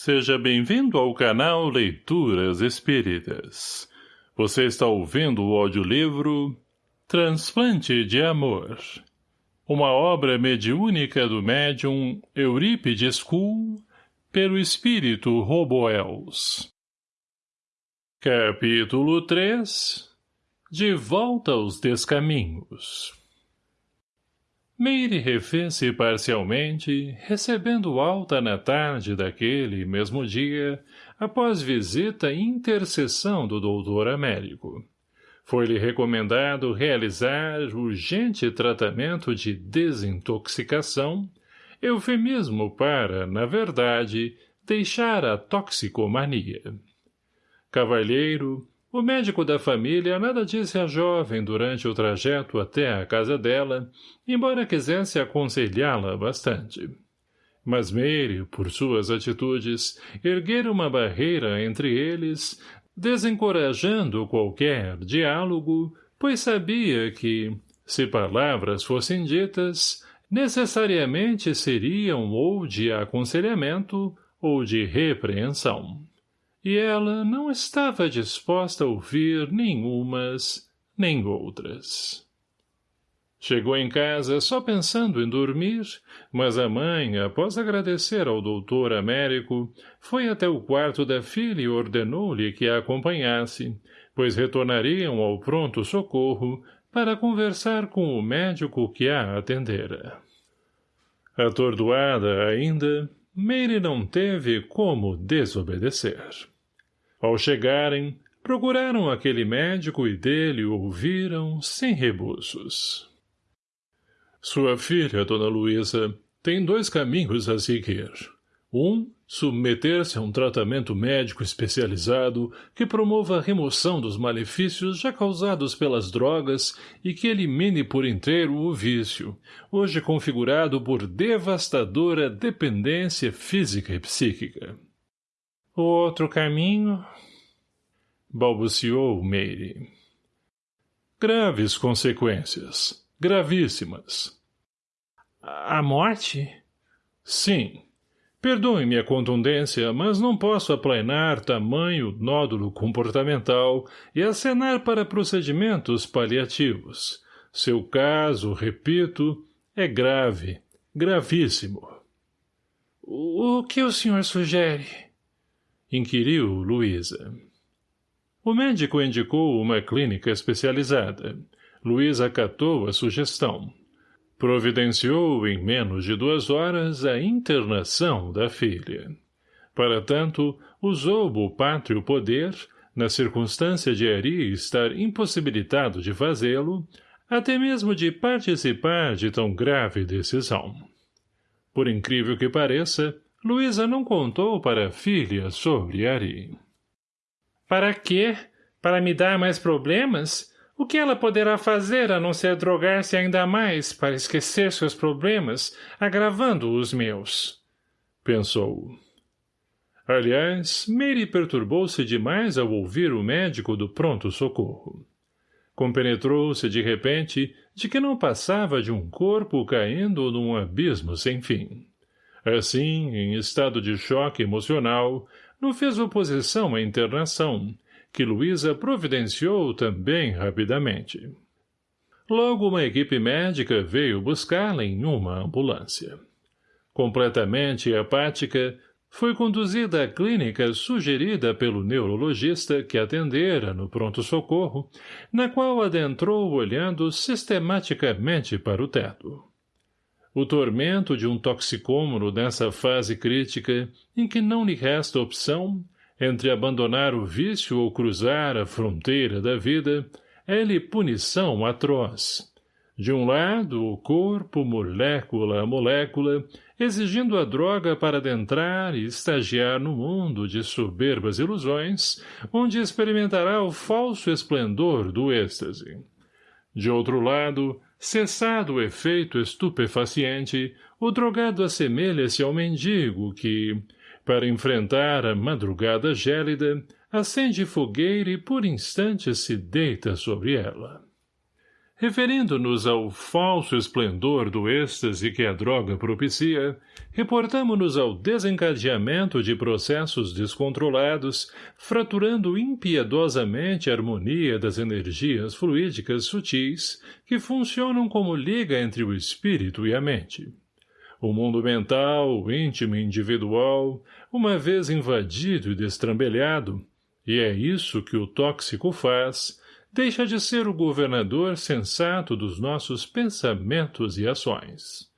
Seja bem-vindo ao canal Leituras Espíritas. Você está ouvindo o audiolivro Transplante de Amor. Uma obra mediúnica do médium Eurípides Kuhl pelo espírito Roboels. Capítulo 3 De volta aos descaminhos Meire refez-se parcialmente, recebendo alta na tarde daquele mesmo dia, após visita e intercessão do doutor Américo. Foi-lhe recomendado realizar urgente tratamento de desintoxicação, eufemismo para, na verdade, deixar a toxicomania. Cavalheiro, o médico da família nada disse à jovem durante o trajeto até a casa dela, embora quisesse aconselhá-la bastante. Mas Meire, por suas atitudes, erguera uma barreira entre eles, desencorajando qualquer diálogo, pois sabia que, se palavras fossem ditas, necessariamente seriam ou de aconselhamento ou de repreensão e ela não estava disposta a ouvir nenhumas nem outras. Chegou em casa só pensando em dormir, mas a mãe, após agradecer ao doutor Américo, foi até o quarto da filha e ordenou-lhe que a acompanhasse, pois retornariam ao pronto-socorro para conversar com o médico que a atendera. Atordoada ainda, Meire não teve como desobedecer. Ao chegarem, procuraram aquele médico e dele ouviram sem rebuços. Sua filha, dona Luísa, tem dois caminhos a seguir. Um, submeter-se a um tratamento médico especializado que promova a remoção dos malefícios já causados pelas drogas e que elimine por inteiro o vício, hoje configurado por devastadora dependência física e psíquica. O outro caminho... balbuciou Meire. Graves consequências. Gravíssimas. A morte? Sim. Perdoe-me a contundência, mas não posso aplainar tamanho nódulo comportamental e acenar para procedimentos paliativos. Seu caso, repito, é grave, gravíssimo. O que o senhor sugere? Inquiriu Luísa. O médico indicou uma clínica especializada. Luísa acatou a sugestão providenciou em menos de duas horas a internação da filha. Para tanto, usou o pátrio poder, na circunstância de Ari estar impossibilitado de fazê-lo, até mesmo de participar de tão grave decisão. Por incrível que pareça, Luísa não contou para a filha sobre Ari. — Para quê? Para me dar mais problemas? O que ela poderá fazer a não ser drogar-se ainda mais para esquecer seus problemas, agravando os meus? Pensou. Aliás, Mary perturbou-se demais ao ouvir o médico do pronto-socorro. Compenetrou-se de repente de que não passava de um corpo caindo num abismo sem fim. Assim, em estado de choque emocional, não fez oposição à internação, que Luísa providenciou também rapidamente. Logo uma equipe médica veio buscá-la em uma ambulância. Completamente apática, foi conduzida à clínica sugerida pelo neurologista que atendera no pronto-socorro, na qual adentrou olhando sistematicamente para o teto. O tormento de um toxicômono nessa fase crítica, em que não lhe resta opção, entre abandonar o vício ou cruzar a fronteira da vida, é-lhe punição atroz. De um lado, o corpo, molécula a molécula, exigindo a droga para adentrar e estagiar no mundo de soberbas ilusões, onde experimentará o falso esplendor do êxtase. De outro lado, cessado o efeito estupefaciente, o drogado assemelha-se ao mendigo que, para enfrentar a madrugada gélida, acende fogueira e por instantes se deita sobre ela. Referindo-nos ao falso esplendor do êxtase que a droga propicia, reportamo-nos ao desencadeamento de processos descontrolados, fraturando impiedosamente a harmonia das energias fluídicas sutis que funcionam como liga entre o espírito e a mente. O mundo mental, íntimo e individual, uma vez invadido e destrambelhado, e é isso que o tóxico faz, deixa de ser o governador sensato dos nossos pensamentos e ações.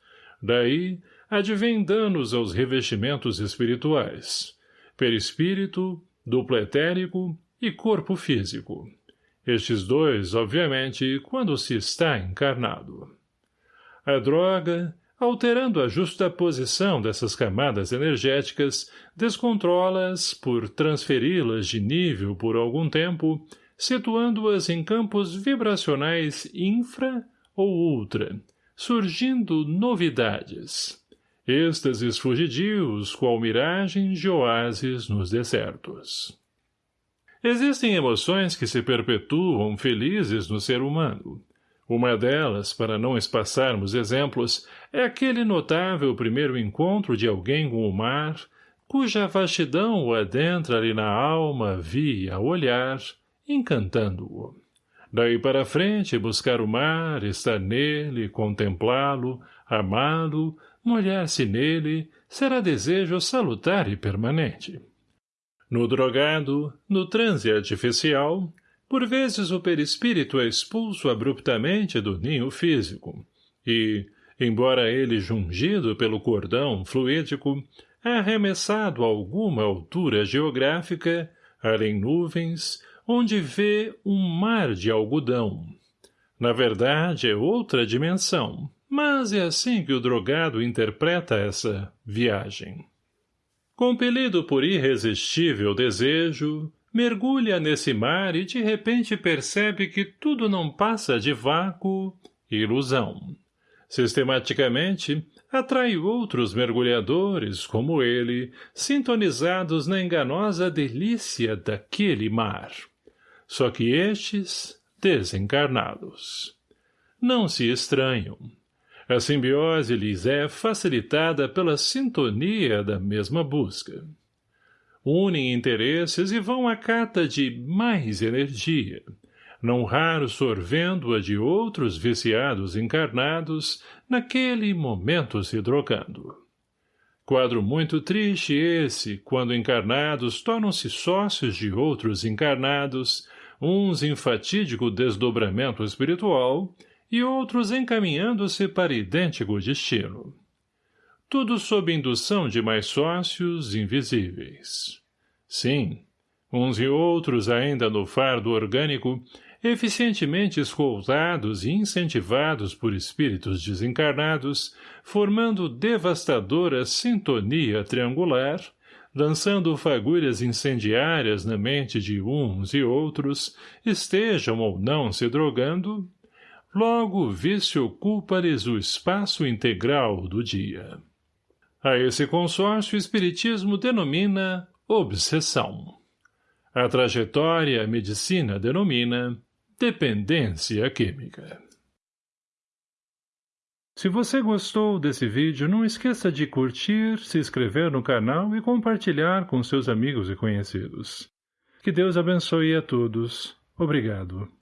Daí, advém danos aos revestimentos espirituais, perispírito, duplo etérico e corpo físico. Estes dois, obviamente, quando se está encarnado. A droga, alterando a justa posição dessas camadas energéticas, descontrola-as por transferi-las de nível por algum tempo, situando-as em campos vibracionais infra ou ultra, surgindo novidades. Êxtases fugidios, qual miragens de oásis nos desertos. Existem emoções que se perpetuam felizes no ser humano, uma delas, para não espaçarmos exemplos, é aquele notável primeiro encontro de alguém com o mar, cuja vastidão o adentra-lhe na alma via olhar, encantando-o. Daí para frente, buscar o mar, estar nele, contemplá-lo, amá-lo, molhar-se nele, será desejo salutar e permanente. No drogado, no transe artificial, por vezes o perispírito é expulso abruptamente do ninho físico, e, embora ele jungido pelo cordão fluídico, é arremessado a alguma altura geográfica, além nuvens, onde vê um mar de algodão. Na verdade, é outra dimensão, mas é assim que o drogado interpreta essa viagem. Compelido por irresistível desejo, mergulha nesse mar e de repente percebe que tudo não passa de vácuo ilusão. Sistematicamente, atrai outros mergulhadores, como ele, sintonizados na enganosa delícia daquele mar. Só que estes, desencarnados. Não se estranham. A simbiose lhes é facilitada pela sintonia da mesma busca unem interesses e vão à cata de mais energia, não raro sorvendo-a de outros viciados encarnados, naquele momento se drogando. Quadro muito triste esse, quando encarnados tornam-se sócios de outros encarnados, uns em fatídico desdobramento espiritual e outros encaminhando-se para idêntico destino tudo sob indução de mais sócios invisíveis. Sim, uns e outros ainda no fardo orgânico, eficientemente escoltados e incentivados por espíritos desencarnados, formando devastadora sintonia triangular, lançando fagulhas incendiárias na mente de uns e outros, estejam ou não se drogando, logo o vício ocupa-lhes o espaço integral do dia. A esse consórcio o Espiritismo denomina obsessão. A trajetória a medicina denomina dependência química. Se você gostou desse vídeo, não esqueça de curtir, se inscrever no canal e compartilhar com seus amigos e conhecidos. Que Deus abençoe a todos. Obrigado.